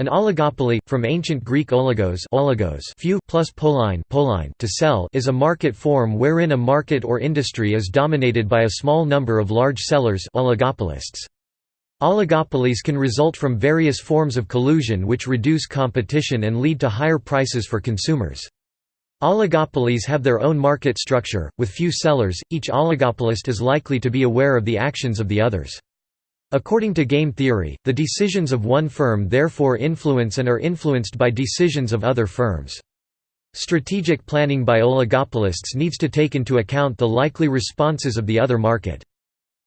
An oligopoly, from ancient Greek oligos, oligos few plus polein, polein to sell, is a market form wherein a market or industry is dominated by a small number of large sellers oligopolists. Oligopolies can result from various forms of collusion which reduce competition and lead to higher prices for consumers. Oligopolies have their own market structure, with few sellers, each oligopolist is likely to be aware of the actions of the others. According to game theory, the decisions of one firm therefore influence and are influenced by decisions of other firms. Strategic planning by oligopolists needs to take into account the likely responses of the other market.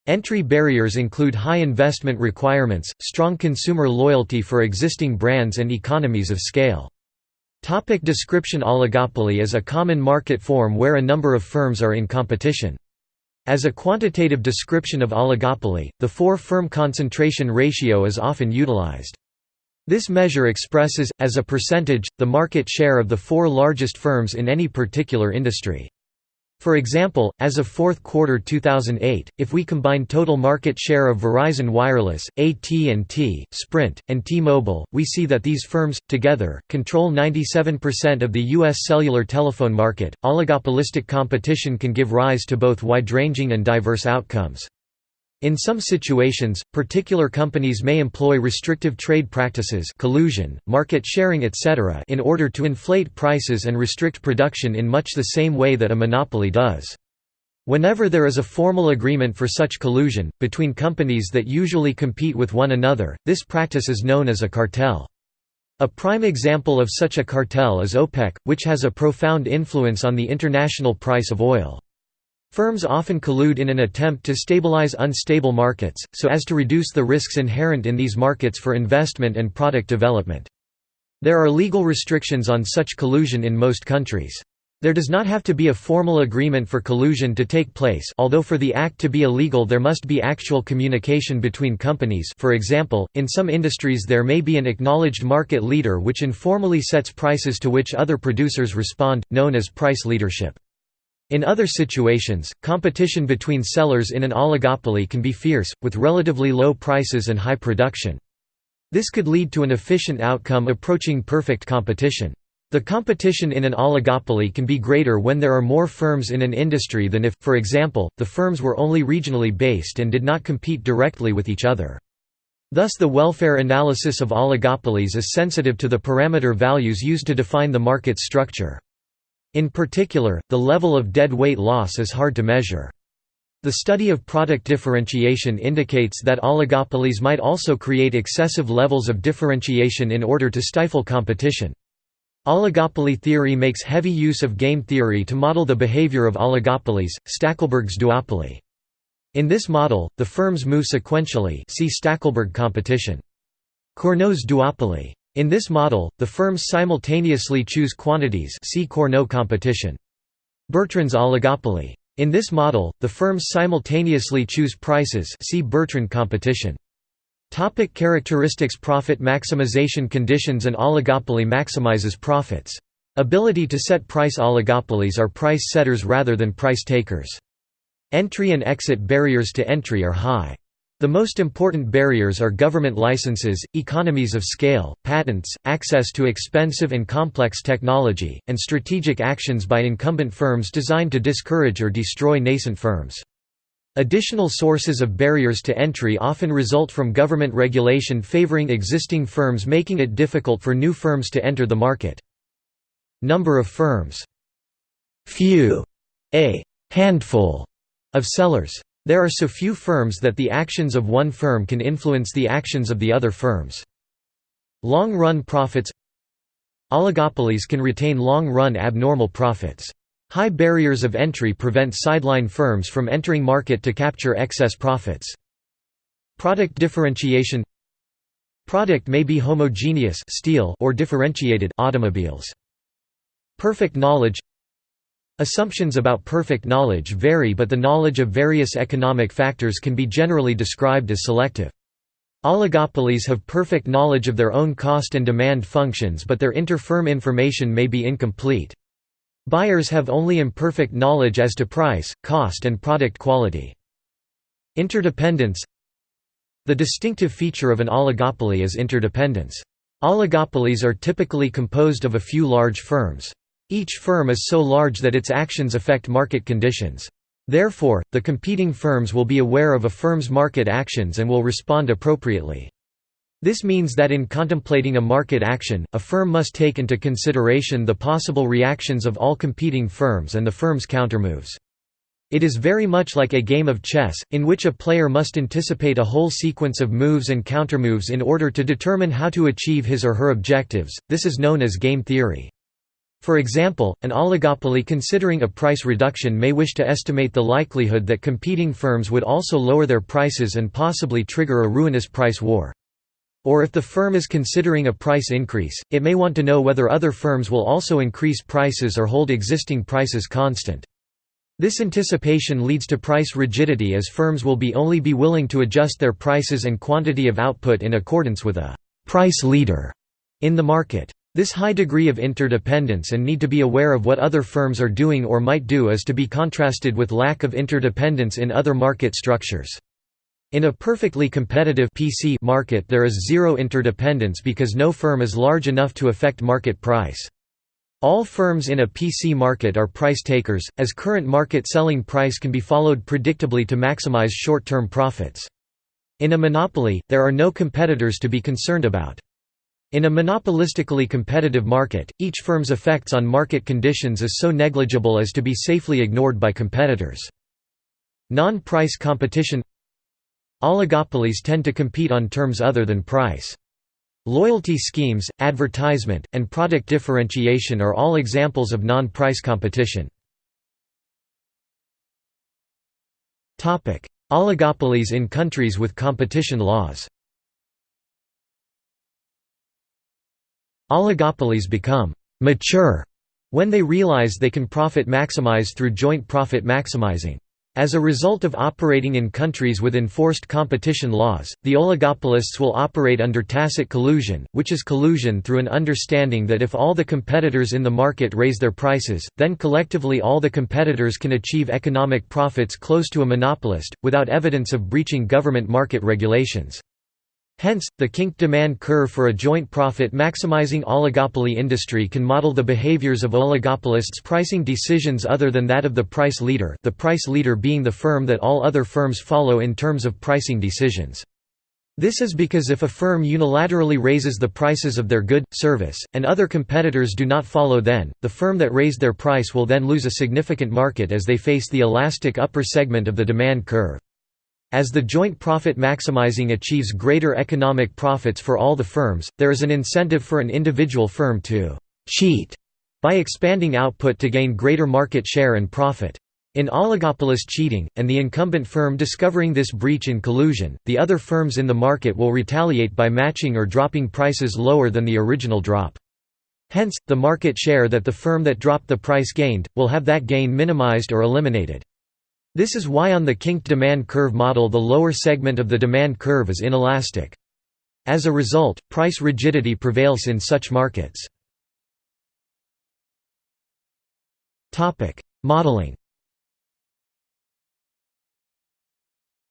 Entry barriers include high investment requirements, strong consumer loyalty for existing brands and economies of scale. Topic description Oligopoly is a common market form where a number of firms are in competition. As a quantitative description of oligopoly, the four-firm concentration ratio is often utilized. This measure expresses, as a percentage, the market share of the four largest firms in any particular industry. For example, as of fourth quarter 2008, if we combine total market share of Verizon Wireless, AT&T, Sprint, and T-Mobile, we see that these firms, together, control 97% of the U.S. cellular telephone market. Oligopolistic competition can give rise to both wide-ranging and diverse outcomes. In some situations, particular companies may employ restrictive trade practices collusion, market sharing etc. in order to inflate prices and restrict production in much the same way that a monopoly does. Whenever there is a formal agreement for such collusion, between companies that usually compete with one another, this practice is known as a cartel. A prime example of such a cartel is OPEC, which has a profound influence on the international price of oil. Firms often collude in an attempt to stabilize unstable markets, so as to reduce the risks inherent in these markets for investment and product development. There are legal restrictions on such collusion in most countries. There does not have to be a formal agreement for collusion to take place although for the act to be illegal there must be actual communication between companies for example, in some industries there may be an acknowledged market leader which informally sets prices to which other producers respond, known as price leadership. In other situations, competition between sellers in an oligopoly can be fierce, with relatively low prices and high production. This could lead to an efficient outcome approaching perfect competition. The competition in an oligopoly can be greater when there are more firms in an industry than if, for example, the firms were only regionally based and did not compete directly with each other. Thus the welfare analysis of oligopolies is sensitive to the parameter values used to define the market structure. In particular, the level of dead weight loss is hard to measure. The study of product differentiation indicates that oligopolies might also create excessive levels of differentiation in order to stifle competition. Oligopoly theory makes heavy use of game theory to model the behavior of oligopolies, Stackelberg's duopoly. In this model, the firms move sequentially see Stackelberg competition. Cournot's duopoly. In this model, the firms simultaneously choose quantities see Cournot competition. Bertrand's oligopoly. In this model, the firms simultaneously choose prices see Bertrand competition. Topic characteristics Profit maximization conditions An oligopoly maximizes profits. Ability to set price Oligopolies are price setters rather than price takers. Entry and exit barriers to entry are high. The most important barriers are government licenses, economies of scale, patents, access to expensive and complex technology, and strategic actions by incumbent firms designed to discourage or destroy nascent firms. Additional sources of barriers to entry often result from government regulation favoring existing firms making it difficult for new firms to enter the market. Number of firms Few. A handful of sellers. There are so few firms that the actions of one firm can influence the actions of the other firms. Long-run profits Oligopolies can retain long-run abnormal profits. High barriers of entry prevent sideline firms from entering market to capture excess profits. Product differentiation Product may be homogeneous steel or differentiated automobiles. Perfect knowledge Assumptions about perfect knowledge vary but the knowledge of various economic factors can be generally described as selective. Oligopolies have perfect knowledge of their own cost and demand functions but their inter-firm information may be incomplete. Buyers have only imperfect knowledge as to price, cost and product quality. Interdependence The distinctive feature of an oligopoly is interdependence. Oligopolies are typically composed of a few large firms. Each firm is so large that its actions affect market conditions. Therefore, the competing firms will be aware of a firm's market actions and will respond appropriately. This means that in contemplating a market action, a firm must take into consideration the possible reactions of all competing firms and the firm's countermoves. It is very much like a game of chess, in which a player must anticipate a whole sequence of moves and countermoves in order to determine how to achieve his or her objectives, this is known as game theory. For example, an oligopoly considering a price reduction may wish to estimate the likelihood that competing firms would also lower their prices and possibly trigger a ruinous price war. Or if the firm is considering a price increase, it may want to know whether other firms will also increase prices or hold existing prices constant. This anticipation leads to price rigidity as firms will be only be willing to adjust their prices and quantity of output in accordance with a «price leader» in the market. This high degree of interdependence and need to be aware of what other firms are doing or might do is to be contrasted with lack of interdependence in other market structures. In a perfectly competitive PC market there is zero interdependence because no firm is large enough to affect market price. All firms in a PC market are price takers, as current market selling price can be followed predictably to maximize short-term profits. In a monopoly, there are no competitors to be concerned about. In a monopolistically competitive market, each firm's effects on market conditions is so negligible as to be safely ignored by competitors. Non-price competition Oligopolies tend to compete on terms other than price. Loyalty schemes, advertisement, and product differentiation are all examples of non-price competition. Oligopolies in countries with competition laws Oligopolies become «mature» when they realize they can profit maximize through joint profit maximizing. As a result of operating in countries with enforced competition laws, the oligopolists will operate under tacit collusion, which is collusion through an understanding that if all the competitors in the market raise their prices, then collectively all the competitors can achieve economic profits close to a monopolist, without evidence of breaching government market regulations. Hence, the kink demand curve for a joint profit-maximizing oligopoly industry can model the behaviors of oligopolists' pricing decisions other than that of the price leader the price leader being the firm that all other firms follow in terms of pricing decisions. This is because if a firm unilaterally raises the prices of their good, service, and other competitors do not follow then, the firm that raised their price will then lose a significant market as they face the elastic upper segment of the demand curve. As the joint profit maximizing achieves greater economic profits for all the firms, there is an incentive for an individual firm to «cheat» by expanding output to gain greater market share and profit. In oligopolist cheating, and the incumbent firm discovering this breach in collusion, the other firms in the market will retaliate by matching or dropping prices lower than the original drop. Hence, the market share that the firm that dropped the price gained, will have that gain minimized or eliminated. This is why on the kinked demand curve model the lower segment of the demand curve is inelastic. As a result, price rigidity prevails in such markets. Modeling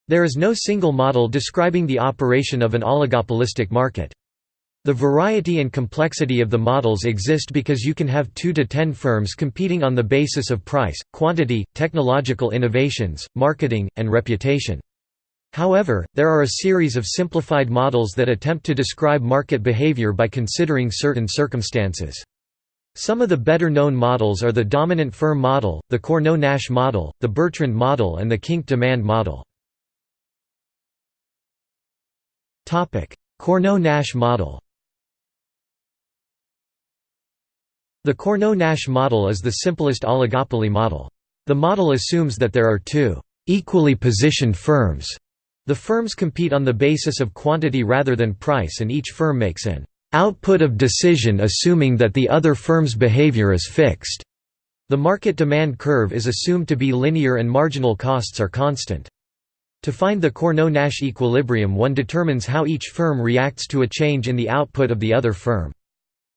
There is no single model describing the operation of an oligopolistic market. The variety and complexity of the models exist because you can have 2 to 10 firms competing on the basis of price, quantity, technological innovations, marketing, and reputation. However, there are a series of simplified models that attempt to describe market behavior by considering certain circumstances. Some of the better-known models are the dominant firm model, the Cournot-Nash model, the Bertrand model and the Kink demand model. Cournot-Nash model The Cournot-Nash model is the simplest oligopoly model. The model assumes that there are two equally positioned firms. The firms compete on the basis of quantity rather than price and each firm makes an output of decision assuming that the other firm's behavior is fixed. The market demand curve is assumed to be linear and marginal costs are constant. To find the Cournot-Nash equilibrium one determines how each firm reacts to a change in the output of the other firm.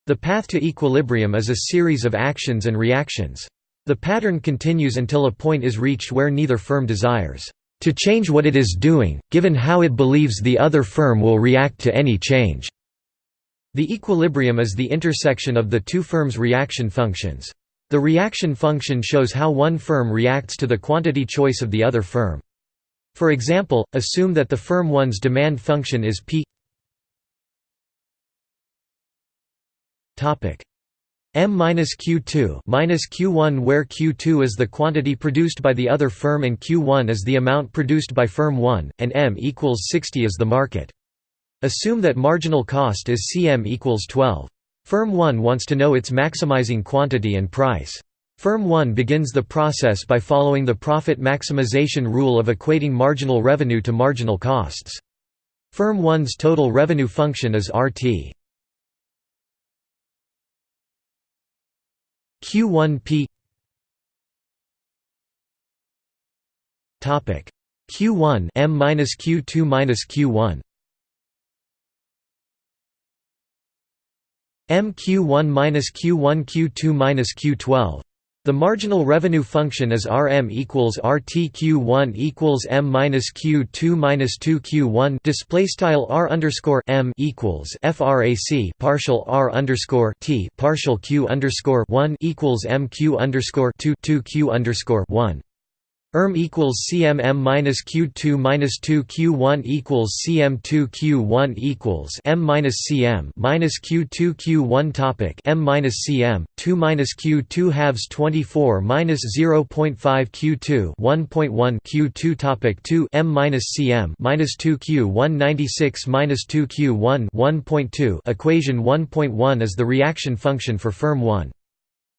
The path to equilibrium is a series of actions and reactions. The pattern continues until a point is reached where neither firm desires to change what it is doing, given how it believes the other firm will react to any change. The equilibrium is the intersection of the two firms' reaction functions. The reaction function shows how one firm reacts to the quantity choice of the other firm. For example, assume that the firm 1's demand function is P M-Q2 Q1 where Q2 is the quantity produced by the other firm and Q1 is the amount produced by firm 1, and M equals 60 is the market. Assume that marginal cost is Cm equals 12. Firm 1 wants to know its maximizing quantity and price. Firm 1 begins the process by following the profit maximization rule of equating marginal revenue to marginal costs. Firm 1's total revenue function is RT. Q1P Topic. Q1 M minus Q2 minus Q1 MQ1 minus Q1 Q2 minus Q12 the marginal revenue function is Rm equals RTQ1 equals M minus Q2 minus 2 Q1 display style R underscore M equals FRAC partial R underscore T partial Q underscore 1 equals MQ underscore 2 2 Q underscore 1 ERM equals CMM minus Q2 minus 2 Q1 equals CM2 Q1 equals M minus CM minus Q2 Q1 topic M minus CM 2 minus Q2 halves 24 minus 0.5 Q2 1.1 Q2 topic 2 M minus CM minus 2 Q1 96 minus 2 Q1 1.2 equation 1.1 is the reaction function for firm 1.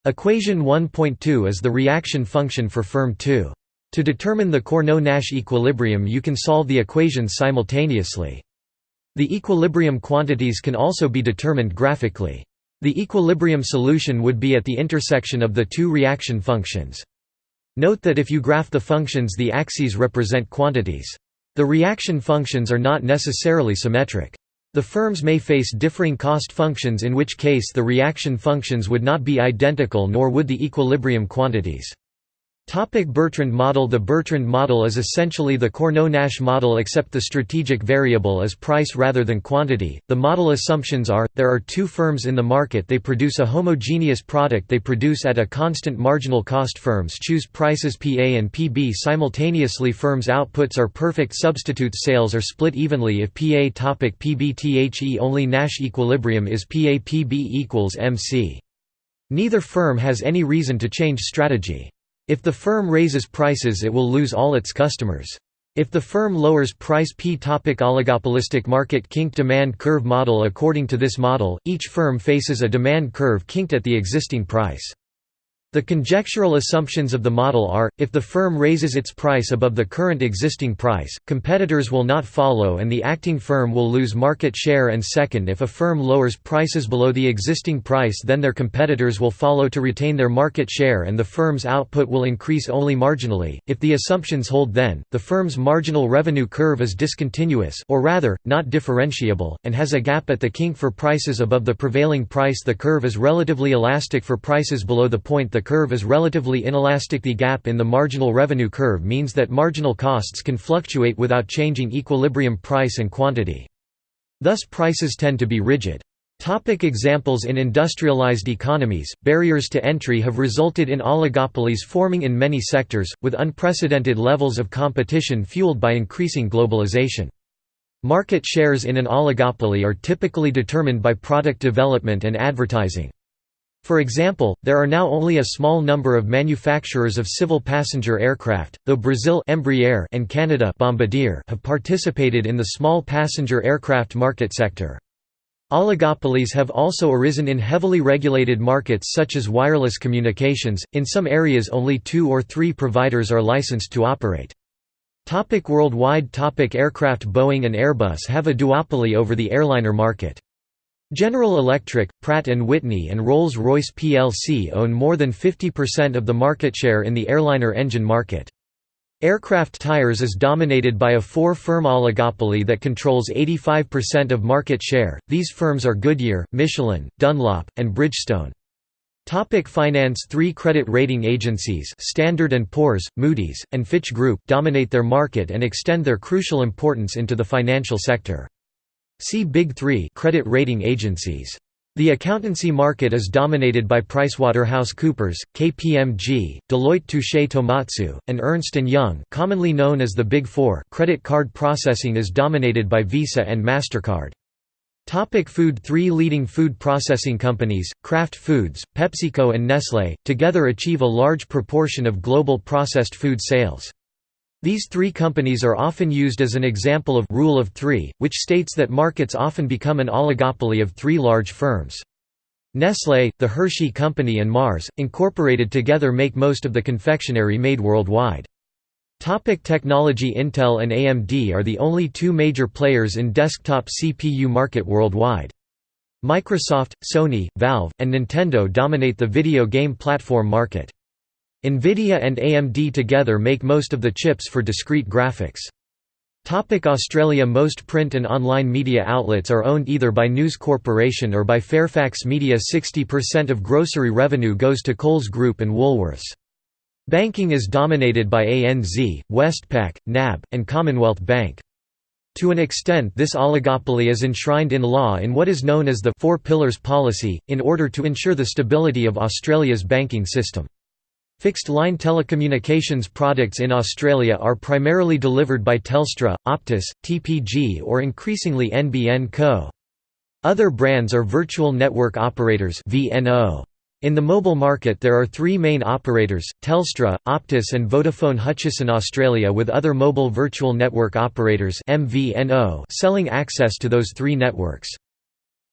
Equation 1.2 is the reaction function for firm 2. To determine the Cournot-Nash equilibrium you can solve the equations simultaneously. The equilibrium quantities can also be determined graphically. The equilibrium solution would be at the intersection of the two reaction functions. Note that if you graph the functions the axes represent quantities. The reaction functions are not necessarily symmetric. The firms may face differing cost functions in which case the reaction functions would not be identical nor would the equilibrium quantities. Topic Bertrand model The Bertrand model is essentially the Cournot-Nash model except the strategic variable is price rather than quantity. The model assumptions are, there are two firms in the market they produce a homogeneous product they produce at a constant marginal cost firms choose prices PA and PB simultaneously firms' outputs are perfect substitutes sales are split evenly if PA topic PBTHE only Nash equilibrium is PA PB equals MC. Neither firm has any reason to change strategy. If the firm raises prices it will lose all its customers. If the firm lowers price P topic oligopolistic market kink demand curve model According to this model, each firm faces a demand curve kinked at the existing price. The conjectural assumptions of the model are, if the firm raises its price above the current existing price, competitors will not follow and the acting firm will lose market share and second if a firm lowers prices below the existing price then their competitors will follow to retain their market share and the firm's output will increase only marginally. If the assumptions hold then, the firm's marginal revenue curve is discontinuous or rather, not differentiable, and has a gap at the kink for prices above the prevailing price the curve is relatively elastic for prices below the point the curve is relatively inelastic the gap in the marginal revenue curve means that marginal costs can fluctuate without changing equilibrium price and quantity. Thus prices tend to be rigid. Topic examples In industrialized economies, barriers to entry have resulted in oligopolies forming in many sectors, with unprecedented levels of competition fueled by increasing globalization. Market shares in an oligopoly are typically determined by product development and advertising. For example, there are now only a small number of manufacturers of civil passenger aircraft, though Brazil Embraer and Canada Bombardier have participated in the small passenger aircraft market sector. Oligopolies have also arisen in heavily regulated markets such as wireless communications, in some areas only two or three providers are licensed to operate. Topic worldwide topic Aircraft Boeing and Airbus have a duopoly over the airliner market. General Electric, Pratt & Whitney and Rolls-Royce plc own more than 50% of the market share in the airliner engine market. Aircraft tires is dominated by a four-firm oligopoly that controls 85% of market share, these firms are Goodyear, Michelin, Dunlop, and Bridgestone. Topic finance Three credit rating agencies Standard & Poor's, Moody's, and Fitch Group dominate their market and extend their crucial importance into the financial sector. See Big Three credit rating agencies. The accountancy market is dominated by PricewaterhouseCoopers, KPMG, Deloitte Touche Tohmatsu, and Ernst & Young commonly known as the Big Four credit card processing is dominated by Visa and MasterCard. Topic food Three leading food processing companies, Kraft Foods, PepsiCo and Nestlé, together achieve a large proportion of global processed food sales. These three companies are often used as an example of «rule of three, which states that markets often become an oligopoly of three large firms. Nestlé, the Hershey Company and Mars, incorporated together make most of the confectionery made worldwide. Topic technology Intel and AMD are the only two major players in desktop CPU market worldwide. Microsoft, Sony, Valve, and Nintendo dominate the video game platform market. NVIDIA and AMD together make most of the chips for discrete graphics. Topic Australia Most print and online media outlets are owned either by News Corporation or by Fairfax Media 60% of grocery revenue goes to Coles Group and Woolworths. Banking is dominated by ANZ, Westpac, NAB, and Commonwealth Bank. To an extent this oligopoly is enshrined in law in what is known as the Four Pillars policy, in order to ensure the stability of Australia's banking system. Fixed-line telecommunications products in Australia are primarily delivered by Telstra, Optus, TPG or increasingly NBN Co. Other brands are virtual network operators VNO. In the mobile market there are three main operators, Telstra, Optus and Vodafone Hutchison Australia with other mobile virtual network operators selling access to those three networks.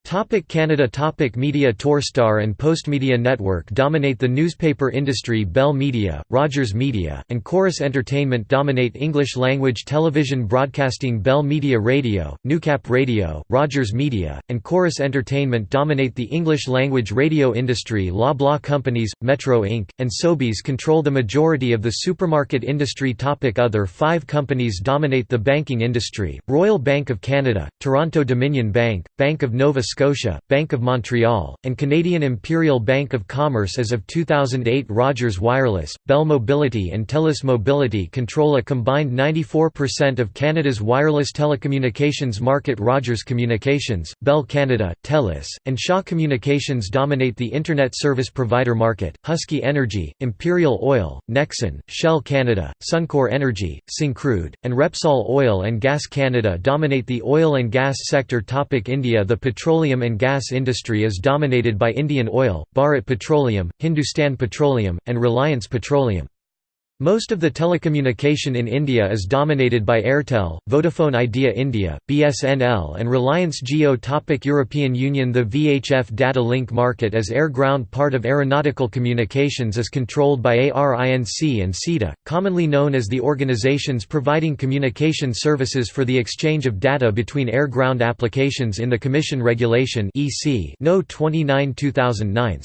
Topic Canada Topic Media Torstar and Postmedia Network dominate the newspaper industry. Bell Media, Rogers Media, and Corus Entertainment dominate English-language television broadcasting. Bell Media Radio, Newcap Radio, Rogers Media, and Corus Entertainment dominate the English-language radio industry. Loblaw Companies, Metro Inc., and Sobeys control the majority of the supermarket industry. Topic Other five companies dominate the banking industry, Royal Bank of Canada, Toronto Dominion Bank, Bank of Nova Scotia, Bank of Montreal, and Canadian Imperial Bank of Commerce as of 2008 Rogers Wireless, Bell Mobility and TELUS Mobility control a combined 94% of Canada's wireless telecommunications market. Rogers Communications, Bell Canada, TELUS, and Shaw Communications dominate the Internet service provider market, Husky Energy, Imperial Oil, Nexen, Shell Canada, Suncor Energy, Syncrude, and Repsol Oil and Gas Canada dominate the oil and gas sector. Topic India The petroleum petroleum and gas industry is dominated by Indian Oil, Bharat Petroleum, Hindustan Petroleum, and Reliance Petroleum. Most of the telecommunication in India is dominated by Airtel, Vodafone Idea India, BSNL and Reliance Jio Topic European Union The VHF data link market as air-ground part of aeronautical communications is controlled by ARINC and SITA, commonly known as the organizations providing communication services for the exchange of data between air-ground applications in the Commission Regulation No 29 2009.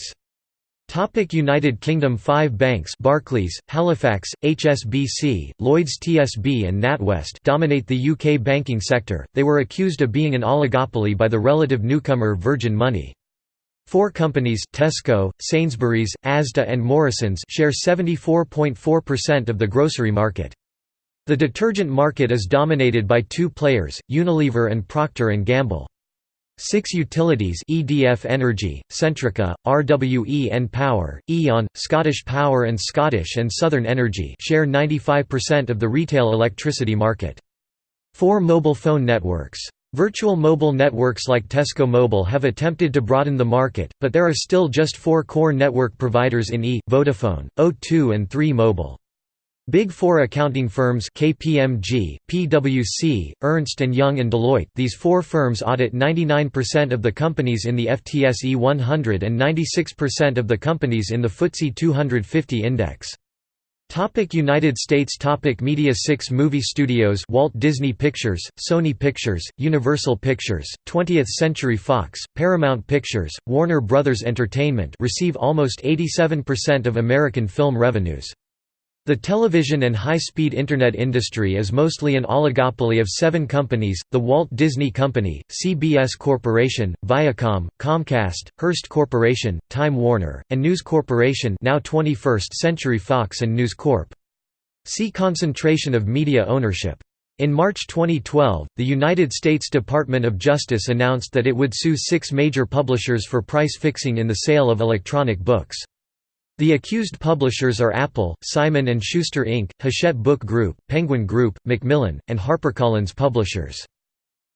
Topic United Kingdom Five banks Barclays, Halifax, HSBC, Lloyds TSB and NatWest dominate the UK banking sector, they were accused of being an oligopoly by the relative newcomer Virgin Money. Four companies Tesco, Sainsbury's, Asda and Morrisons share 74.4% of the grocery market. The detergent market is dominated by two players, Unilever and Procter & Gamble. Six utilities EDF Energy, Centrica, RWE npower, E.ON, Scottish Power and Scottish and Southern Energy share 95% of the retail electricity market. Four mobile phone networks. Virtual mobile networks like Tesco Mobile have attempted to broaden the market, but there are still just four core network providers in E, Vodafone, O2 and 3 Mobile. Big Four accounting firms KPMG, PwC, Ernst & Young and Deloitte these four firms audit 99% of the companies in the FTSE 100 and 96% of the companies in the FTSE 250 index. Topic United States Topic Media 6 movie studios Walt Disney Pictures, Sony Pictures, Universal Pictures, 20th Century Fox, Paramount Pictures, Warner Brothers Entertainment receive almost 87% of American film revenues. The television and high-speed Internet industry is mostly an oligopoly of seven companies, the Walt Disney Company, CBS Corporation, Viacom, Comcast, Hearst Corporation, Time Warner, and News Corporation now 21st Century Fox and News Corp. See concentration of media ownership. In March 2012, the United States Department of Justice announced that it would sue six major publishers for price fixing in the sale of electronic books. The accused publishers are Apple, Simon & Schuster Inc., Hachette Book Group, Penguin Group, Macmillan, and HarperCollins Publishers.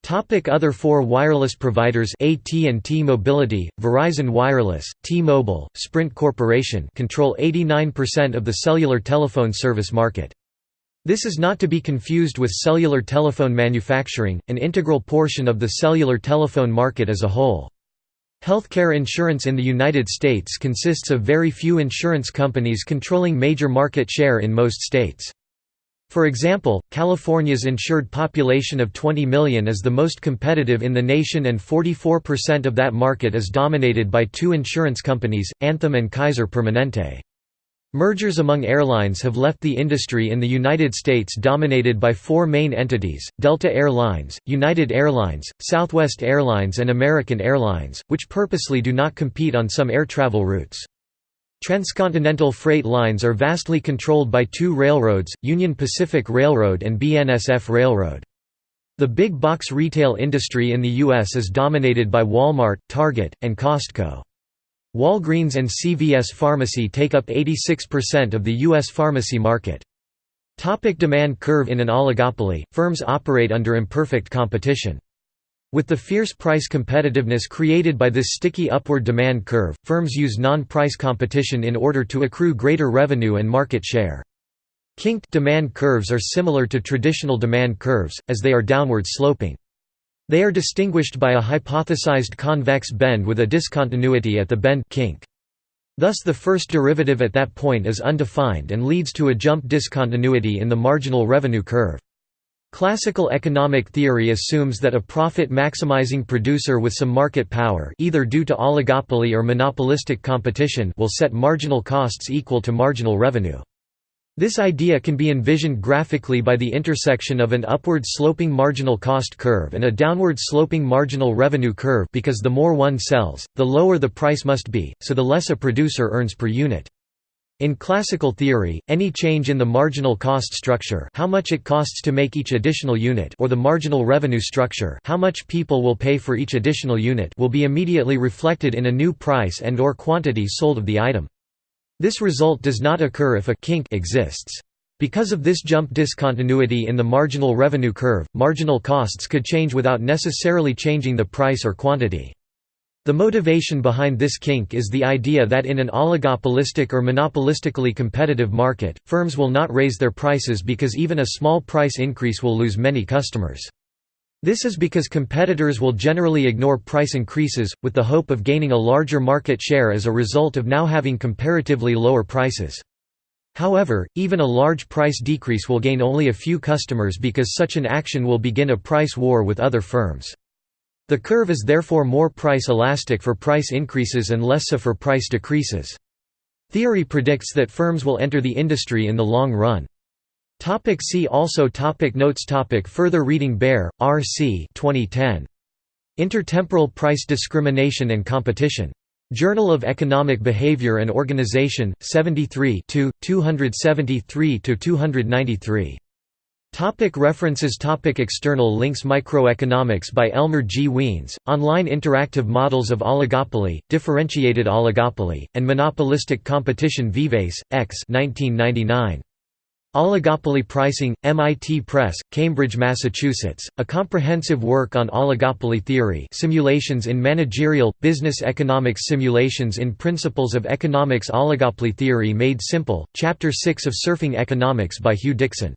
Topic other four wireless providers AT&T Mobility, Verizon Wireless, T-Mobile, Sprint Corporation control 89% of the cellular telephone service market. This is not to be confused with cellular telephone manufacturing, an integral portion of the cellular telephone market as a whole. Healthcare insurance in the United States consists of very few insurance companies controlling major market share in most states. For example, California's insured population of 20 million is the most competitive in the nation and 44% of that market is dominated by two insurance companies, Anthem and Kaiser Permanente. Mergers among airlines have left the industry in the United States dominated by four main entities, Delta Air Lines, United Airlines, Southwest Airlines and American Airlines, which purposely do not compete on some air travel routes. Transcontinental freight lines are vastly controlled by two railroads, Union Pacific Railroad and BNSF Railroad. The big box retail industry in the U.S. is dominated by Walmart, Target, and Costco. Walgreens and CVS Pharmacy take up 86% of the U.S. pharmacy market. Topic demand curve In an oligopoly, firms operate under imperfect competition. With the fierce price competitiveness created by this sticky upward demand curve, firms use non-price competition in order to accrue greater revenue and market share. Kinked demand curves are similar to traditional demand curves, as they are downward sloping. They are distinguished by a hypothesized convex bend with a discontinuity at the bend kink. Thus the first derivative at that point is undefined and leads to a jump discontinuity in the marginal revenue curve. Classical economic theory assumes that a profit-maximizing producer with some market power either due to oligopoly or monopolistic competition will set marginal costs equal to marginal revenue. This idea can be envisioned graphically by the intersection of an upward-sloping marginal cost curve and a downward-sloping marginal revenue curve because the more one sells, the lower the price must be, so the less a producer earns per unit. In classical theory, any change in the marginal cost structure how much it costs to make each additional unit or the marginal revenue structure how much people will pay for each additional unit will be immediately reflected in a new price and or quantity sold of the item. This result does not occur if a kink exists. Because of this jump discontinuity in the marginal revenue curve, marginal costs could change without necessarily changing the price or quantity. The motivation behind this kink is the idea that in an oligopolistic or monopolistically competitive market, firms will not raise their prices because even a small price increase will lose many customers. This is because competitors will generally ignore price increases, with the hope of gaining a larger market share as a result of now having comparatively lower prices. However, even a large price decrease will gain only a few customers because such an action will begin a price war with other firms. The curve is therefore more price elastic for price increases and less so for price decreases. Theory predicts that firms will enter the industry in the long run. Topic see also topic Notes topic Further reading Bear, R. C. 2010. Intertemporal Price Discrimination and Competition. Journal of Economic Behavior and Organization, 73 273–293. Topic references Topic External links Microeconomics by Elmer G. Wiens, Online Interactive Models of Oligopoly, Differentiated Oligopoly, and Monopolistic Competition Vives, X 1999. Oligopoly Pricing, MIT Press, Cambridge, Massachusetts, a comprehensive work on oligopoly theory simulations in managerial, business economics Simulations in Principles of Economics. Oligopoly Theory Made Simple, Chapter 6 of Surfing Economics by Huw Dixon